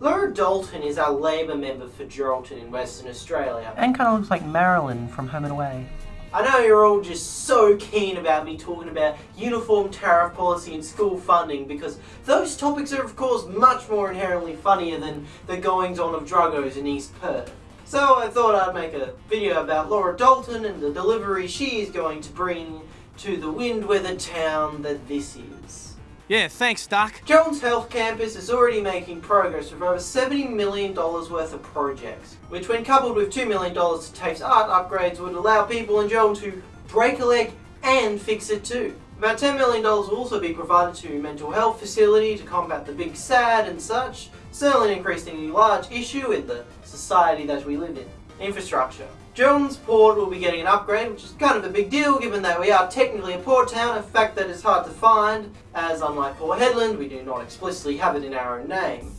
Lara Dalton is our Labor member for Geraldton in Western Australia. And kind of looks like Marilyn from Home and Away. I know you're all just so keen about me talking about uniform tariff policy and school funding because those topics are of course much more inherently funnier than the goings on of druggos in East Perth. So I thought I'd make a video about Lara Dalton and the delivery she is going to bring to the wind-weathered town that this is. Yeah, thanks, Doc. Jones Health Campus is already making progress with over $70 million worth of projects, which when coupled with $2 million to TAFE's art upgrades would allow people in Jones to break a leg and fix it too. About $10 million will also be provided to mental health facility to combat the big sad and such, certainly an increasingly large issue in the society that we live in. Infrastructure. Jones Port will be getting an upgrade, which is kind of a big deal given that we are technically a port town, a fact that is hard to find, as unlike Port Hedland, we do not explicitly have it in our own name.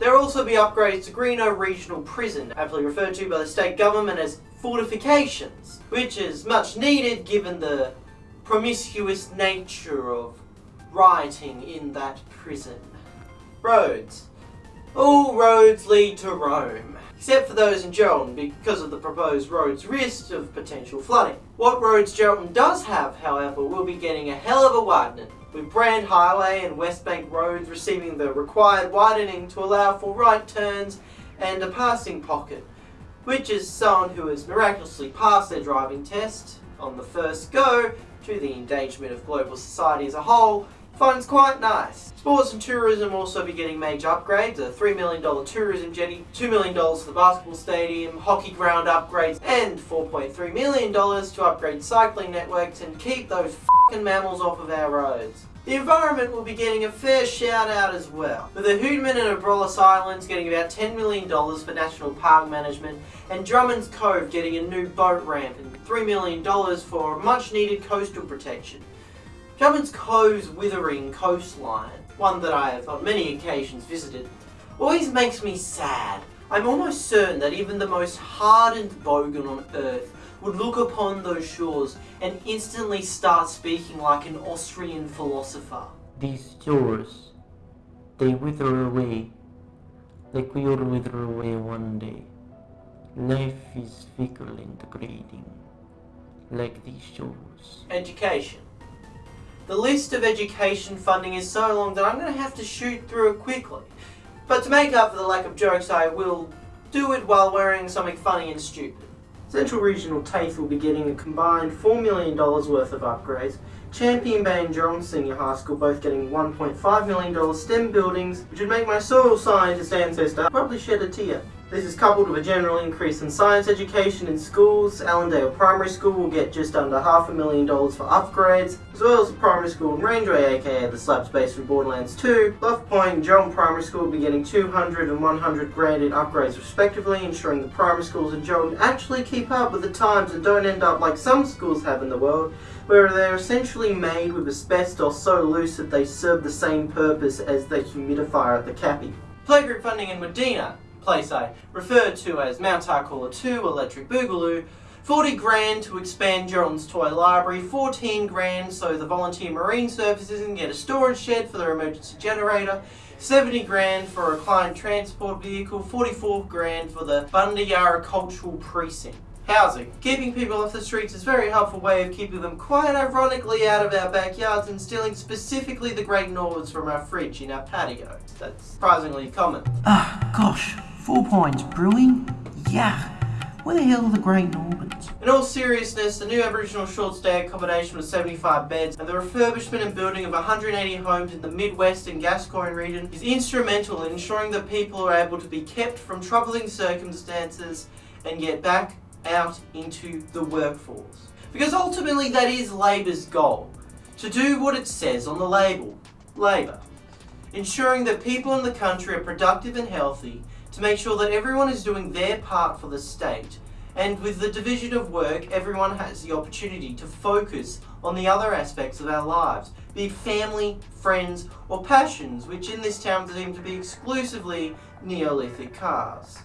There will also be upgrades to Greenough Regional Prison, aptly referred to by the state government as fortifications, which is much needed given the promiscuous nature of rioting in that prison. Roads. All roads lead to Rome, except for those in Geraldton because of the proposed road's risk of potential flooding. What roads Geraldton does have, however, will be getting a hell of a widening, with Brand Highway and West Bank roads receiving the required widening to allow for right turns and a passing pocket, which is someone who has miraculously passed their driving test on the first go to the endangerment of global society as a whole finds quite nice. Sports and tourism will also be getting major upgrades, a $3 million tourism jetty, $2 million for the basketball stadium, hockey ground upgrades, and $4.3 million to upgrade cycling networks and keep those f***ing mammals off of our roads. The environment will be getting a fair shout out as well, with the Houtman and Abrolhos Islands getting about $10 million for national park management, and Drummond's Cove getting a new boat ramp and $3 million for much needed coastal protection. Drummond's Cove's withering coastline, one that I have on many occasions visited, always makes me sad. I'm almost certain that even the most hardened bogan on earth would look upon those shores and instantly start speaking like an Austrian philosopher. These shores, they wither away, like we all wither away one day. Life is fickle and degrading, like these shores. Education. The list of education funding is so long that I'm going to have to shoot through it quickly. But to make up for the lack of jokes, I will do it while wearing something funny and stupid. Central Regional TAFE will be getting a combined $4 million worth of upgrades. Champion Bay and Geelong Senior High School both getting $1.5 million STEM buildings, which would make my soil scientist ancestor probably shed a tear. This is coupled with a general increase in science education in schools. Allendale Primary School will get just under half a million dollars for upgrades, as well as the primary school in Rangeway, aka the slab space from Borderlands 2. Bluff Point and Geelong Primary School will be getting 200 and 100 grand in upgrades respectively, ensuring the primary schools in Geelong actually keep up with the times and don't end up like some schools have in the world, where they're essentially made with asbestos so loose that they serve the same purpose as the humidifier at the cappy. Playgroup funding in Medina place I referred to as Mount Tarcoola 2 Electric Boogaloo, 40 grand to expand Geraldton's toy library, 14 grand so the volunteer marine services can get a storage shed for their emergency generator, 70 grand for a client transport vehicle, 44 grand for the Bundiyarra Cultural Precinct. Housing. Keeping people off the streets is a very helpful way of keeping them quite ironically out of our backyards and stealing specifically the Great Northerns from our fridge in our patio. That's surprisingly common. Ah, gosh, four points. Brewing? Yeah. Where the hell are the Great Normans? In all seriousness, the new Aboriginal short stay accommodation with 75 beds and the refurbishment and building of 180 homes in the Midwest and Gascoyne region is instrumental in ensuring that people are able to be kept from troubling circumstances and get back out into the workforce. Because ultimately that is Labor's goal, to do what it says on the label, Labor. Ensuring that people in the country are productive and healthy, to make sure that everyone is doing their part for the state, and with the division of work, everyone has the opportunity to focus on the other aspects of our lives, be it family, friends, or passions, which in this town seem to be exclusively Neolithic cars.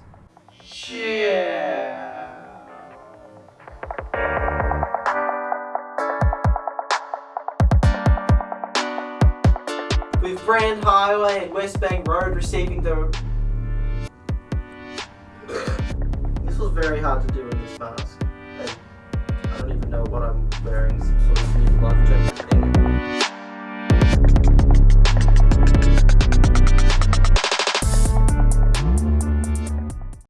Yeah. with Brand Highway and West Bank Road receiving the. This was very hard to do in this mask. I, I don't even know what I'm wearing.